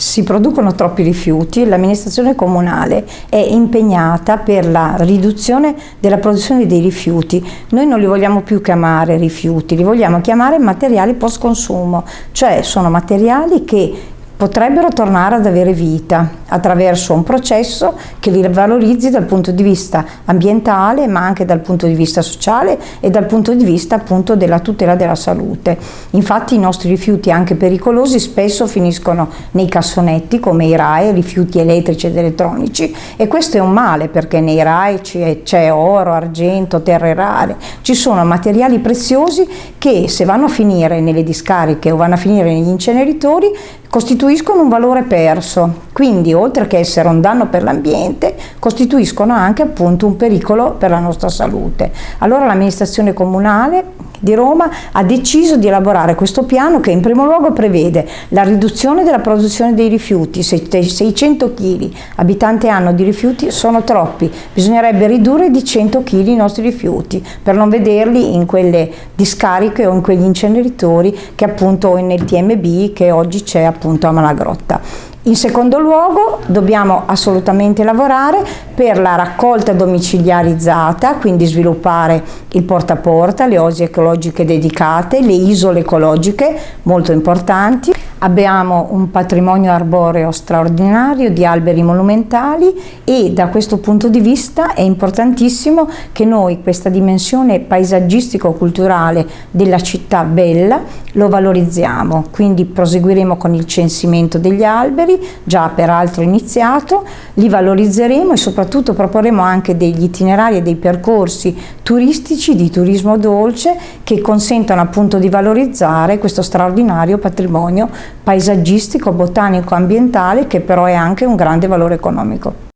si producono troppi rifiuti, l'amministrazione comunale è impegnata per la riduzione della produzione dei rifiuti. Noi non li vogliamo più chiamare rifiuti, li vogliamo chiamare materiali post consumo, cioè sono materiali che potrebbero tornare ad avere vita attraverso un processo che li valorizzi dal punto di vista ambientale ma anche dal punto di vista sociale e dal punto di vista appunto della tutela della salute. Infatti i nostri rifiuti anche pericolosi spesso finiscono nei cassonetti come i RAE, rifiuti elettrici ed elettronici e questo è un male perché nei RAE c'è oro, argento, terre rare, ci sono materiali preziosi che se vanno a finire nelle discariche o vanno a finire negli inceneritori costituiscono un valore perso, quindi oltre che essere un danno per l'ambiente, costituiscono anche appunto un pericolo per la nostra salute. Allora l'amministrazione comunale di Roma ha deciso di elaborare questo piano che in primo luogo prevede la riduzione della produzione dei rifiuti, 600 kg abitanti anno di rifiuti sono troppi, bisognerebbe ridurre di 100 kg i nostri rifiuti per non vederli in quelle discariche o in quegli inceneritori che appunto nel TMB che oggi c'è appunto a Malagrotta. In secondo luogo dobbiamo assolutamente lavorare per la raccolta domiciliarizzata, quindi sviluppare il porta a porta, le osi ecologiche dedicate, le isole ecologiche molto importanti. Abbiamo un patrimonio arboreo straordinario di alberi monumentali e da questo punto di vista è importantissimo che noi questa dimensione paesaggistico-culturale della città bella lo valorizziamo, quindi proseguiremo con il censimento degli alberi già peraltro iniziato, li valorizzeremo e soprattutto proporremo anche degli itinerari e dei percorsi turistici di turismo dolce che consentono appunto di valorizzare questo straordinario patrimonio paesaggistico, botanico, ambientale che però è anche un grande valore economico.